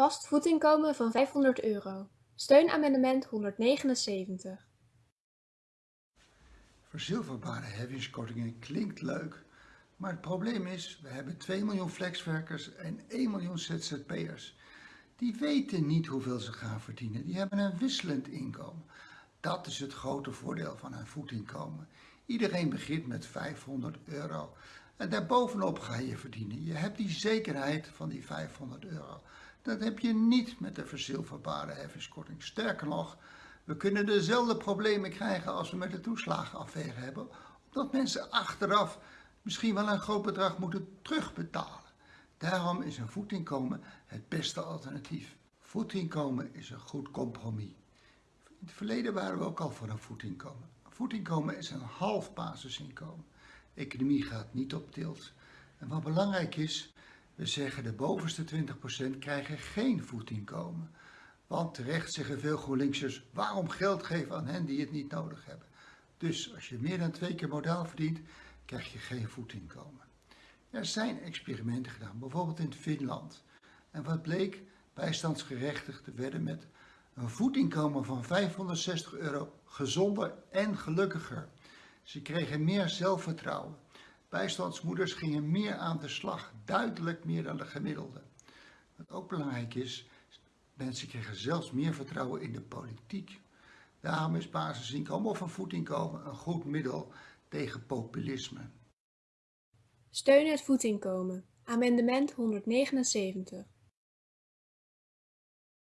Vast voetinkomen van 500 euro. Steunamendement 179. Verzilverbare heffingskortingen klinkt leuk, maar het probleem is, we hebben 2 miljoen flexwerkers en 1 miljoen ZZP'ers. Die weten niet hoeveel ze gaan verdienen, die hebben een wisselend inkomen. Dat is het grote voordeel van een voetinkomen. Iedereen begint met 500 euro en daarbovenop ga je verdienen. Je hebt die zekerheid van die 500 euro. Dat heb je niet met de verzilverbare heffingskorting. Sterker nog, we kunnen dezelfde problemen krijgen als we met de toeslagenaffaire hebben, omdat mensen achteraf misschien wel een groot bedrag moeten terugbetalen. Daarom is een voetinkomen het beste alternatief. Voetinkomen is een goed compromis. In het verleden waren we ook al voor een voetinkomen. Een voetinkomen is een half basisinkomen. Economie gaat niet op tilt. En wat belangrijk is, we zeggen de bovenste 20% krijgen geen voetinkomen. Want terecht zeggen veel GroenLinksers, waarom geld geven aan hen die het niet nodig hebben. Dus als je meer dan twee keer modaal verdient, krijg je geen voetinkomen. Er zijn experimenten gedaan, bijvoorbeeld in Finland. En wat bleek? Bijstandsgerechtigden werden met een voetinkomen van 560 euro gezonder en gelukkiger. Ze kregen meer zelfvertrouwen. Bijstandsmoeders gingen meer aan de slag, duidelijk meer dan de gemiddelde. Wat ook belangrijk is, mensen kregen zelfs meer vertrouwen in de politiek. Daarom is basisinkomen of een voetinkomen een goed middel tegen populisme. Steun het voetinkomen. Amendement 179.